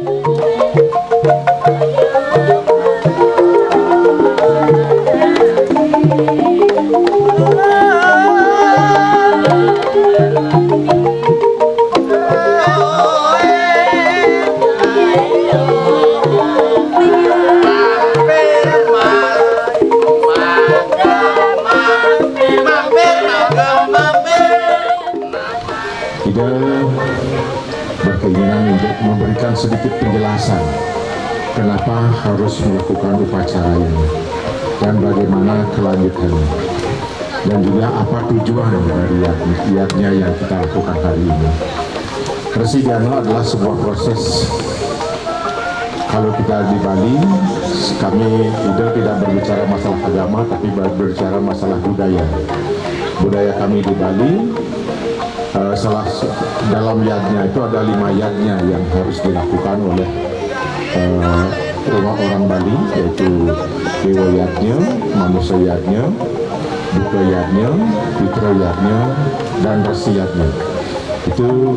Ida kenapa harus melakukan upacara ini dan bagaimana kelanjutannya? Dan juga apa tujuan dari yatnya yang kita lakukan hari ini. Resi Dano adalah sebuah proses. Kalau kita di Bali kami tidak tidak berbicara masalah agama tapi berbicara masalah budaya. Budaya kami di Bali uh, salah dalam yadnya itu ada lima yadnya yang harus dilakukan oleh rumah orang Bali yaitu dewa yadnya, manusia yadnya, buka yadnya, putra yadnya, dan resi yadnya. Itu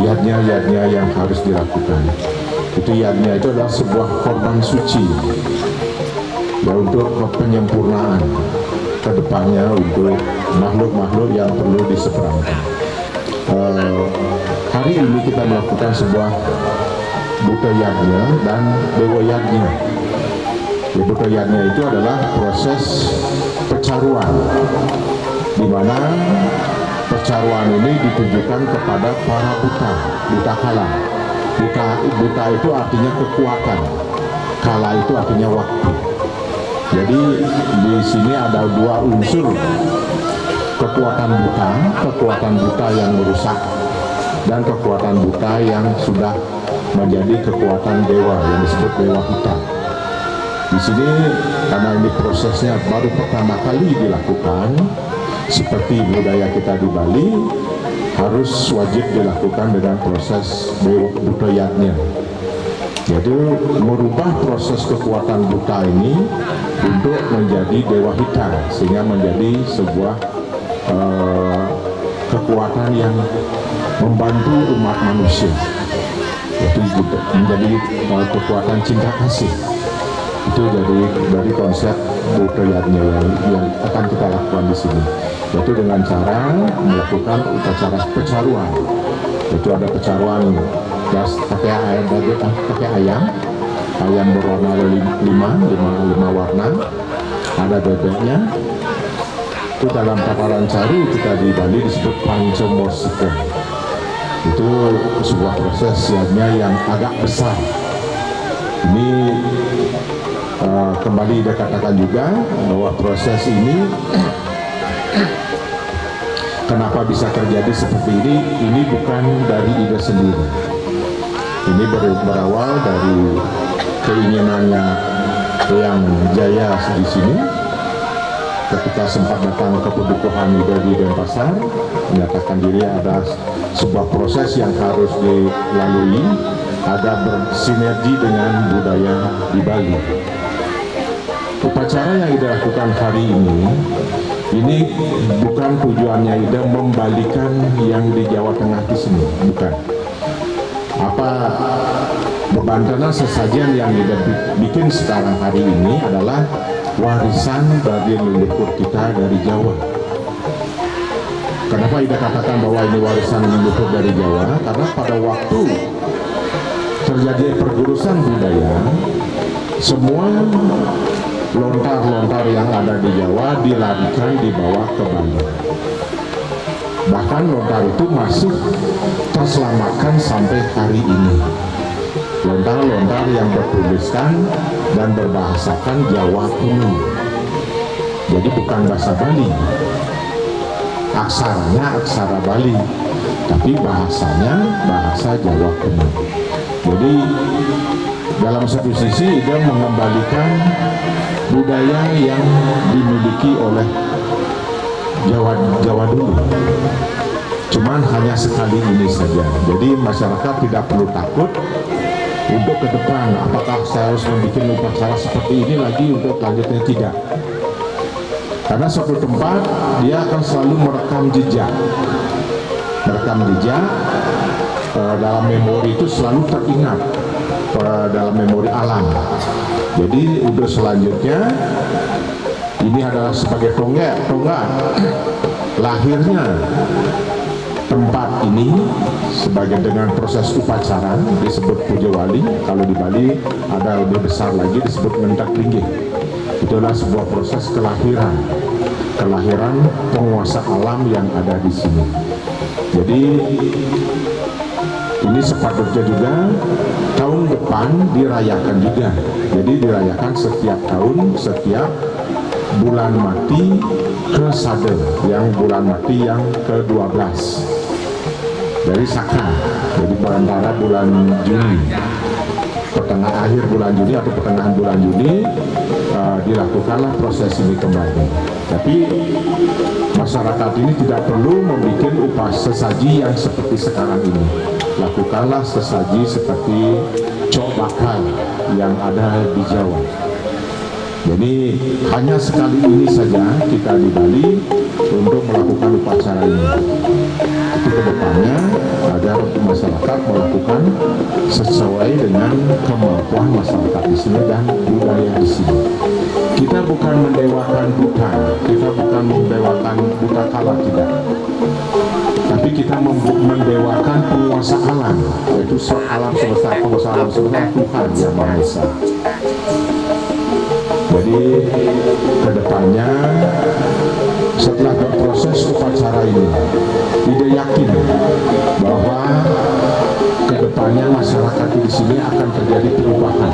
yadnya-yadnya yang harus dilakukan. Itu yadnya itu adalah sebuah korban suci ya untuk penyempurnaan ke depannya untuk makhluk-makhluk yang perlu diseberangkan. Uh, hari ini kita melakukan sebuah buta yagnya dan dewa. Ya, yagnya itu adalah proses pecaruan, di mana pecaruan ini ditujukan kepada para buta, buta kala. Buta, buta itu artinya kekuatan, kala itu artinya waktu. Jadi di sini ada dua unsur kekuatan buta, kekuatan buta yang merusak dan kekuatan buta yang sudah menjadi kekuatan dewa yang disebut dewa hutan. Di sini karena ini prosesnya baru pertama kali dilakukan seperti budaya kita di Bali harus wajib dilakukan dengan proses budayanya jadi merubah proses kekuatan buta ini untuk menjadi dewa hitam sehingga menjadi sebuah uh, kekuatan yang membantu umat manusia yaitu menjadi uh, kekuatan cinta kasih. Itu jadi dari konsep budayanya yang, yang akan kita lakukan di sini. Yaitu dengan cara melakukan upacara pecaruan. Itu ada pecaruan gas pakai ayam pakai ayam. Ayam berwarna lima, lima, lima warna. Ada bebeknya. Itu dalam takaran cari kita di Bali disebut pancomosika itu sebuah proses yang agak besar. Ini uh, kembali dikatakan juga bahwa proses ini kenapa bisa terjadi seperti ini? Ini bukan dari ide sendiri. Ini ber berawal dari keinginannya yang jaya di sini ketika sempat datang ke pedukuhan dari Denpasar menyatakan diri ada sebuah proses yang harus dilalui. Ada bersinergi dengan budaya di Bali. Upacara yang dilakukan hari ini ini bukan tujuannya Ida membalikan yang di Jawa Tengah di sini bukan. Apa bebantanan sesajian yang Ida bikin sekarang hari ini adalah warisan bagi leluhur kita dari Jawa. Kenapa Ida katakan bahwa ini warisan leluhur dari Jawa? Karena pada waktu terjadi pergurusan budaya semua lontar-lontar yang ada di Jawa dilarikan dibawa ke Bali bahkan lontar itu masih terselamatkan sampai hari ini lontar-lontar yang bertuliskan dan berbahasakan Jawa kuno jadi bukan bahasa Bali. Aksaranya aksara Bali tapi bahasanya bahasa Jawa kuno jadi dalam satu sisi dia mengembalikan budaya yang dimiliki oleh Jawa Jawa dulu. Cuman hanya sekali ini saja. Jadi masyarakat tidak perlu takut untuk ke depan apakah saya harus membuat upacara seperti ini lagi untuk lanjutnya tidak. Karena suatu tempat dia akan selalu merekam jejak. Merekam jejak uh, dalam memori itu selalu teringat uh, dalam memori alam. Jadi untuk selanjutnya ini adalah sebagai tonggak tonggak. Lahirnya ini sebagai dengan proses upacara disebut puja wali. Kalau di Bali ada lebih besar lagi disebut mendak tinggi itulah sebuah proses kelahiran. Kelahiran penguasa alam yang ada di sini. Jadi ini sepatutnya juga tahun depan dirayakan juga. Jadi dirayakan setiap tahun setiap bulan mati ke Sade yang bulan mati yang ke-12 dari Saka jadi antara bulan Juni. Pertengah akhir bulan Juni atau pertengahan bulan Juni uh, dilakukanlah proses ini kembali. Tapi masyarakat ini tidak perlu membuat upah sesaji yang seperti sekarang ini. Lakukanlah sesaji seperti cok bakal yang ada di Jawa. Jadi hanya sekali ini saja kita di Bali untuk melakukan upacara ini ke depannya agar masyarakat melakukan sesuai dengan kemampuan masyarakat di sini dan budaya di sini. Kita bukan mendewakan buta kita bukan mendewakan buta kala tidak. Tapi kita mendewakan penguasa alam yaitu alam semesta penguasa alam semesta Tuhan yang Maha Esa. Jadi ke depannya setelah berproses upacara ini tidak yakin bahwa ke depannya masyarakat di sini akan terjadi perubahan.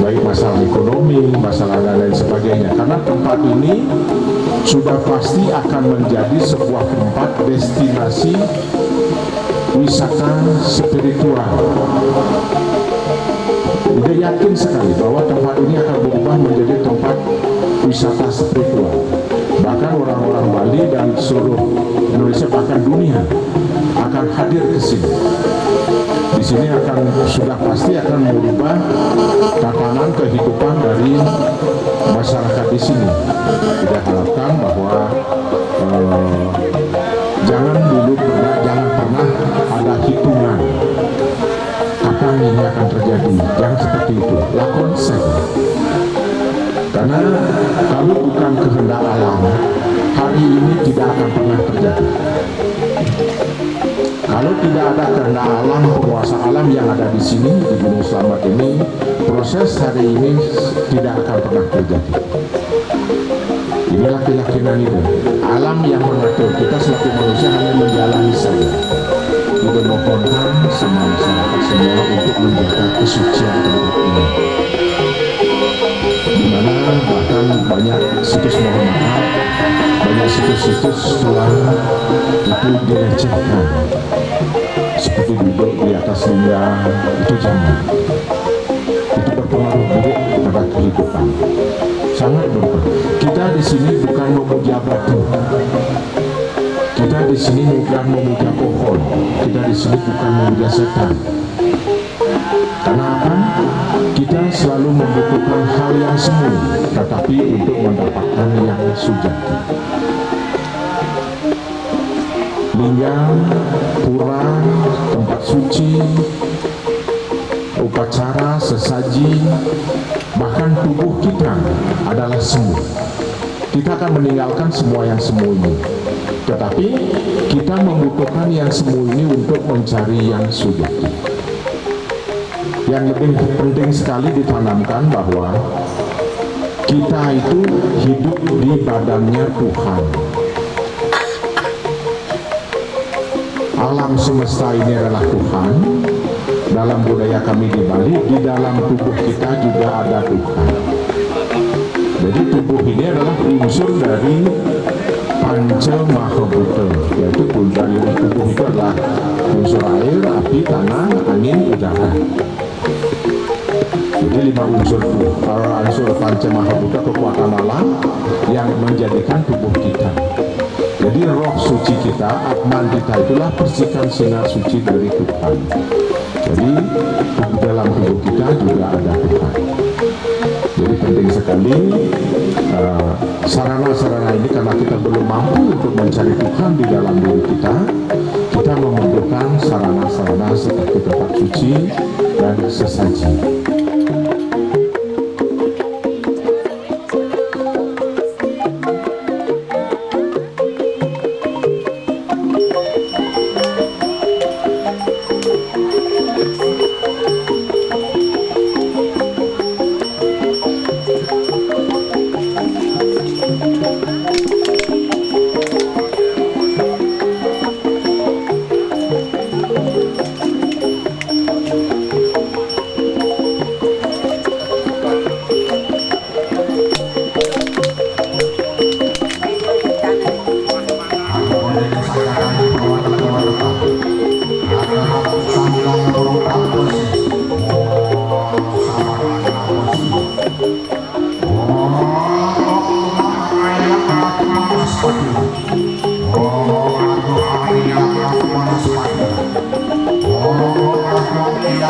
Baik masalah ekonomi, masalah dan lain sebagainya. Karena tempat ini sudah pasti akan menjadi sebuah tempat destinasi wisata spiritual. Dia yakin sekali bahwa tempat ini akan berubah menjadi tempat wisata spiritual tidak ada kehendak alam penguasa alam yang ada di sini di Gunung Selamat ini. Proses hari ini tidak akan pernah terjadi. Inilah keyakinan itu. Alam yang mengatur kita selaku manusia hanya menjalani saja. Juga mohonkan sama masyarakat semua untuk menjaga kesucian tempat ini. Di mana bahkan banyak situs mohon maaf banyak situs-situs bukan memuja pohon kita di sini bukan memuja setan karena apa? Kita selalu membutuhkan hal yang semu, tetapi untuk mendapatkan yang sujati. Linggang, pura, tempat suci, upacara, sesaji, bahkan tubuh kita adalah semu. Kita akan meninggalkan semua yang semu ini. Tetapi kita membutuhkan yang semu ini untuk mencari yang sujati yang lebih penting sekali ditanamkan bahwa kita itu hidup di badannya Tuhan. Alam semesta ini adalah Tuhan. Dalam budaya kami di Bali di dalam tubuh kita juga ada Tuhan. Jadi tubuh ini adalah unsur dari panca mahabhuta yaitu dari tubuh itu adalah unsur air, api, tanah, angin, udara. Jadi lima unsur uh, unsur panca mahabhuta kekuatan alam yang menjadikan tubuh kita. Jadi roh suci kita atman kita itulah percikan sinar suci dari Tuhan. Jadi dalam tubuh kita juga ada Tuhan jadi penting sekali uh, sarana-sarana uh, ini karena kita belum mampu untuk mencari Tuhan di dalam diri kita kita membutuhkan sarana-sarana seperti tempat suci dan sesaji.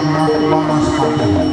Manuel